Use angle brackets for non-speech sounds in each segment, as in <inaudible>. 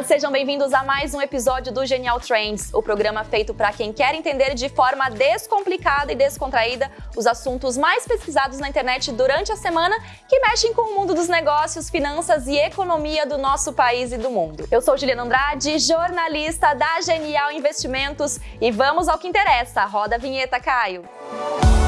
Olá, sejam bem-vindos a mais um episódio do Genial Trends, o programa feito para quem quer entender de forma descomplicada e descontraída os assuntos mais pesquisados na internet durante a semana que mexem com o mundo dos negócios, finanças e economia do nosso país e do mundo. Eu sou Juliana Andrade, jornalista da Genial Investimentos e vamos ao que interessa. Roda a vinheta, Caio. temas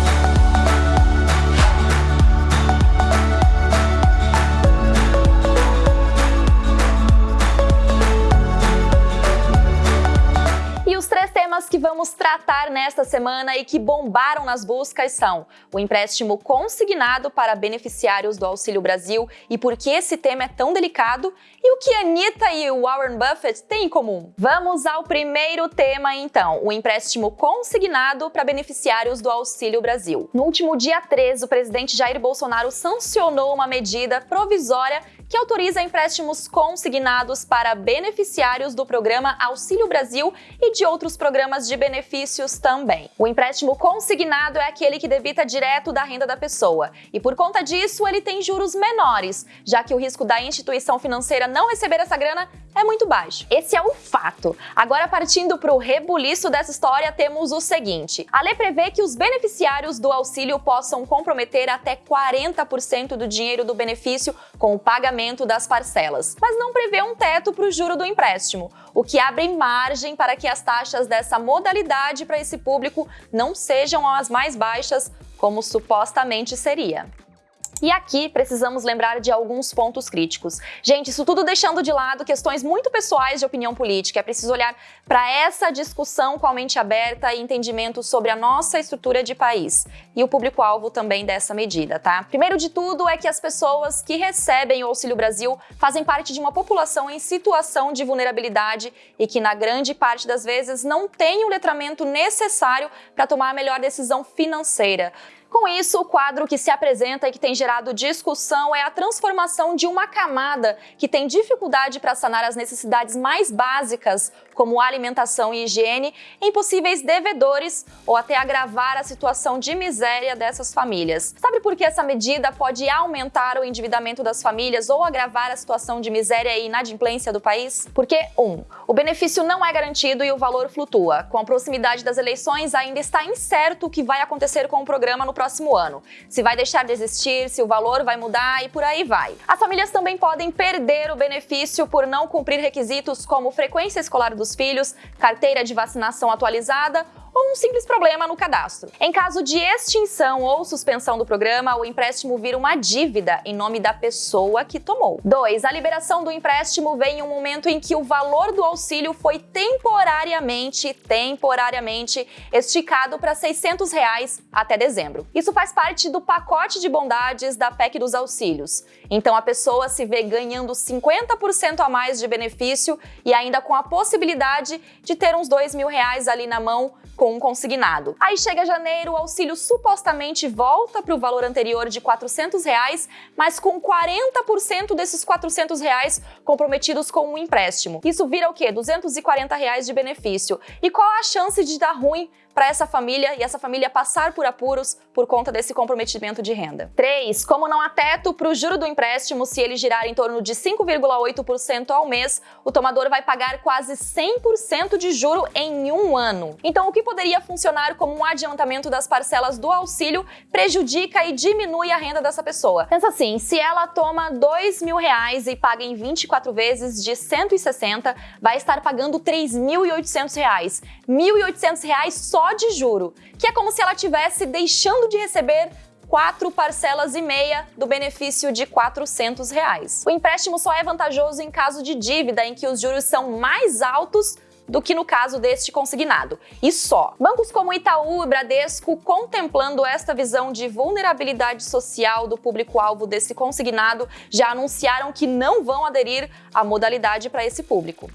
vamos tratar nesta semana e que bombaram nas buscas são o empréstimo consignado para beneficiários do Auxílio Brasil e por que esse tema é tão delicado e o que Anitta e Warren Buffett têm em comum. Vamos ao primeiro tema então, o empréstimo consignado para beneficiários do Auxílio Brasil. No último dia 13, o presidente Jair Bolsonaro sancionou uma medida provisória que autoriza empréstimos consignados para beneficiários do programa Auxílio Brasil e de outros programas de benefícios também. O empréstimo consignado é aquele que debita direto da renda da pessoa e, por conta disso, ele tem juros menores, já que o risco da instituição financeira não receber essa grana é muito baixo. Esse é o fato. Agora, partindo para o rebuliço dessa história, temos o seguinte. A lei prevê que os beneficiários do auxílio possam comprometer até 40% do dinheiro do benefício com o pagamento das parcelas, mas não prevê um teto para o juro do empréstimo, o que abre margem para que as taxas dessa modalidade para esse público não sejam as mais baixas como supostamente seria. E aqui precisamos lembrar de alguns pontos críticos. Gente, isso tudo deixando de lado questões muito pessoais de opinião política. É preciso olhar para essa discussão com a mente aberta e entendimento sobre a nossa estrutura de país e o público-alvo também dessa medida, tá? Primeiro de tudo é que as pessoas que recebem o Auxílio Brasil fazem parte de uma população em situação de vulnerabilidade e que, na grande parte das vezes, não tem o letramento necessário para tomar a melhor decisão financeira. Com isso, o quadro que se apresenta e que tem gerado discussão é a transformação de uma camada que tem dificuldade para sanar as necessidades mais básicas, como alimentação e higiene, em possíveis devedores ou até agravar a situação de miséria dessas famílias. Sabe por que essa medida pode aumentar o endividamento das famílias ou agravar a situação de miséria e inadimplência do país? Porque, um, o benefício não é garantido e o valor flutua. Com a proximidade das eleições, ainda está incerto o que vai acontecer com o programa no próximo ano. Se vai deixar de existir, se o valor vai mudar e por aí vai. As famílias também podem perder o benefício por não cumprir requisitos como frequência escolar dos filhos, carteira de vacinação atualizada ou um simples problema no cadastro. Em caso de extinção ou suspensão do programa, o empréstimo vira uma dívida em nome da pessoa que tomou. 2. A liberação do empréstimo vem em um momento em que o valor do auxílio foi temporariamente, temporariamente esticado para 600 reais até dezembro. Isso faz parte do pacote de bondades da PEC dos auxílios. Então a pessoa se vê ganhando 50% a mais de benefício e ainda com a possibilidade de ter uns dois mil reais ali na mão com um consignado. Aí chega janeiro, o auxílio supostamente volta para o valor anterior de 400 reais, mas com 40% desses 400 reais comprometidos com um empréstimo. Isso vira o quê? 240 reais de benefício. E qual a chance de dar ruim para essa família e essa família passar por apuros por conta desse comprometimento de renda. 3. Como não há teto para o juro do empréstimo, se ele girar em torno de 5,8% ao mês, o tomador vai pagar quase 100% de juro em um ano. Então, o que poderia funcionar como um adiantamento das parcelas do auxílio prejudica e diminui a renda dessa pessoa. Pensa assim, se ela toma dois mil reais e paga em 24 vezes de 160, vai estar pagando 3.800 reais. 1.800 reais só só de juro, que é como se ela tivesse deixando de receber quatro parcelas e meia do benefício de 400 reais. O empréstimo só é vantajoso em caso de dívida em que os juros são mais altos do que no caso deste consignado. E só. Bancos como Itaú e Bradesco, contemplando esta visão de vulnerabilidade social do público-alvo desse consignado, já anunciaram que não vão aderir à modalidade para esse público.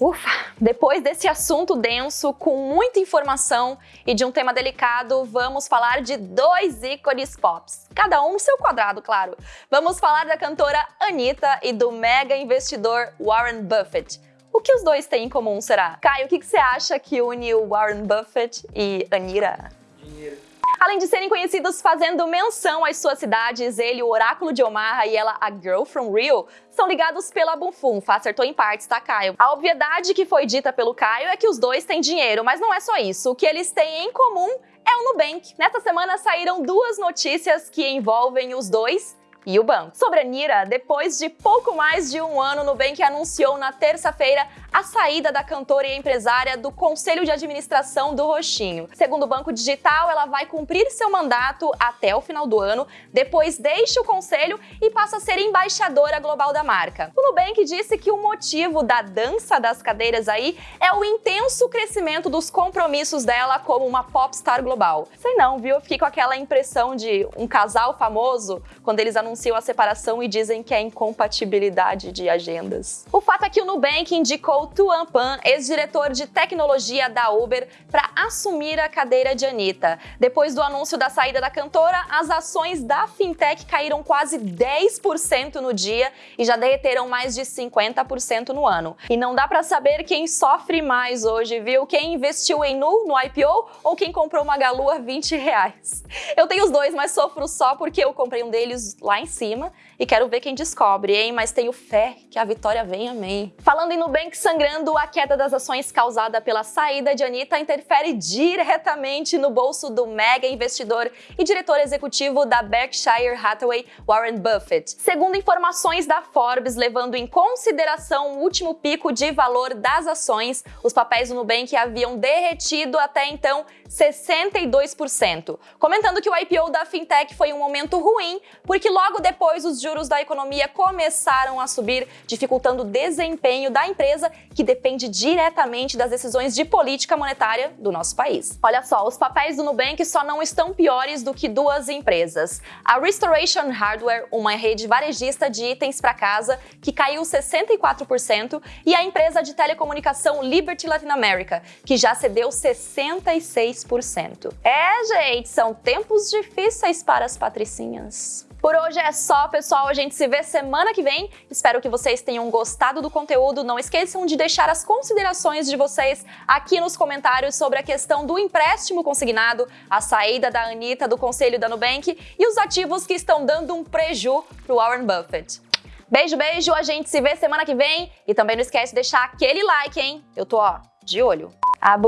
Ufa! Depois desse assunto denso, com muita informação e de um tema delicado, vamos falar de dois ícones pops. Cada um no seu quadrado, claro. Vamos falar da cantora Anitta e do mega investidor Warren Buffett. O que os dois têm em comum, será? Caio, o que, você acha que une o Warren Buffett e Anitta? Dinheiro. Além de serem conhecidos fazendo menção às suas cidades, ele, o Oráculo de Omaha e ela, a Girl from Rio, são ligados pela Bunfunfa, acertou em partes, tá, Caio? A obviedade que foi dita pelo Caio é que os dois têm dinheiro, mas não é só isso. O que eles têm em comum é o Nubank. Nesta semana saíram duas notícias que envolvem os dois e o banco. Sobre a Nira, depois de pouco mais de um ano, o Nubank anunciou na terça-feira a saída da cantora e empresária do Conselho de Administração do Roxinho. Segundo o Banco Digital, ela vai cumprir seu mandato até o final do ano, depois deixa o conselho e passa a ser embaixadora global da marca. O Nubank disse que o motivo da dança das cadeiras aí é o intenso crescimento dos compromissos dela como uma popstar global. Sei não, viu? Eu fiquei com aquela impressão de um casal famoso quando eles anunciam a separação e dizem que é incompatibilidade de agendas. O fato é que o Nubank indicou Tuan Pan, ex-diretor de tecnologia da Uber, para assumir a cadeira de Anitta. Depois do anúncio da saída da cantora, as ações da fintech caíram quase 10% no dia e já derreteram mais de 50% no ano. E não dá para saber quem sofre mais hoje, viu? Quem investiu em Nu no IPO ou quem comprou uma Galu a 20 reais. Eu tenho os dois, mas sofro só porque eu comprei um deles lá em cima e quero ver quem descobre, hein? Mas tenho fé que a vitória vem, amém. Falando em Nubank sangrando, a queda das ações causada pela saída de Anitta interfere diretamente no bolso do mega investidor e diretor executivo da Berkshire Hathaway, Warren Buffett. Segundo informações da Forbes, levando em consideração o último pico de valor das ações, os papéis do Nubank haviam derretido até então 62%, comentando que o IPO da fintech foi um momento ruim, porque logo depois os juros da economia começaram a subir, dificultando o desempenho da empresa, que depende diretamente das decisões de política monetária do nosso país. Olha só, os papéis do Nubank só não estão piores do que duas empresas. A Restoration Hardware, uma rede varejista de itens para casa, que caiu 64%, e a empresa de telecomunicação Liberty Latin America, que já cedeu 66%. É, gente, são tempos difíceis para as patricinhas. Por hoje é só, pessoal. A gente se vê semana que vem. Espero que vocês tenham gostado do conteúdo. Não esqueçam de deixar as considerações de vocês aqui nos comentários sobre a questão do empréstimo consignado, a saída da Anitta do conselho da Nubank e os ativos que estão dando um preju pro Warren Buffett. Beijo, beijo. A gente se vê semana que vem. E também não esquece de deixar aquele like, hein? Eu tô, ó, de olho. A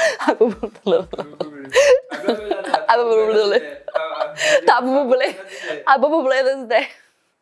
<laughs> aku belum belum apa belum belum apa belum apa belum apa belum